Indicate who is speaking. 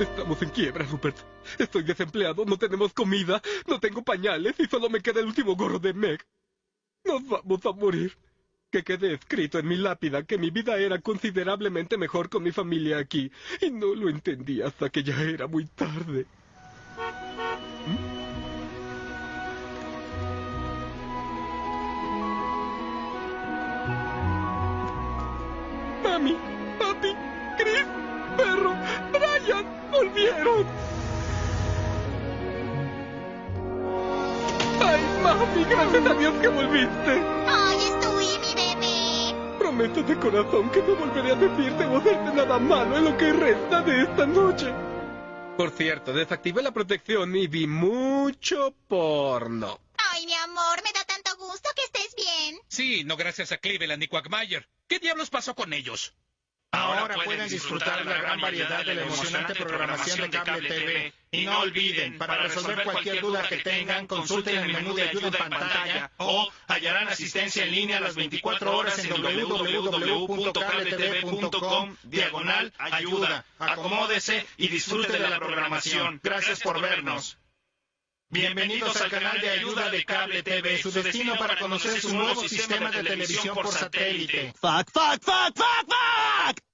Speaker 1: Estamos en quiebra, Rupert. Estoy desempleado, no tenemos comida, no tengo pañales y solo me queda el último gorro de Meg. Nos vamos a morir. Que quede escrito en mi lápida que mi vida era considerablemente mejor con mi familia aquí. Y no lo entendí hasta que ya era muy tarde. Mami, Ay, mami, gracias a Dios que volviste.
Speaker 2: ¡Ay, Stewie, mi bebé!
Speaker 1: Prometo de corazón que no volveré a decirte o hacerte nada malo en lo que resta de esta noche. Por cierto, desactivé la protección y vi mucho porno.
Speaker 2: Ay, mi amor, me da tanto gusto que estés bien.
Speaker 3: Sí, no gracias a Cleveland y Quagmire. ¿Qué diablos pasó con ellos?
Speaker 4: Ahora pueden disfrutar de la gran variedad de la emocionante programación de Cable TV. Y no olviden, para resolver cualquier duda que tengan, consulten el menú de ayuda en pantalla o hallarán asistencia en línea las 24 horas en www.cabletv.com diagonal ayuda. Acomódese y disfrute de la programación. Gracias por vernos. Bienvenidos al canal de ayuda de Cable TV, su destino para conocer su nuevo sistema de televisión por satélite.
Speaker 5: Fuck, fuck, fuck, fuck, fuck.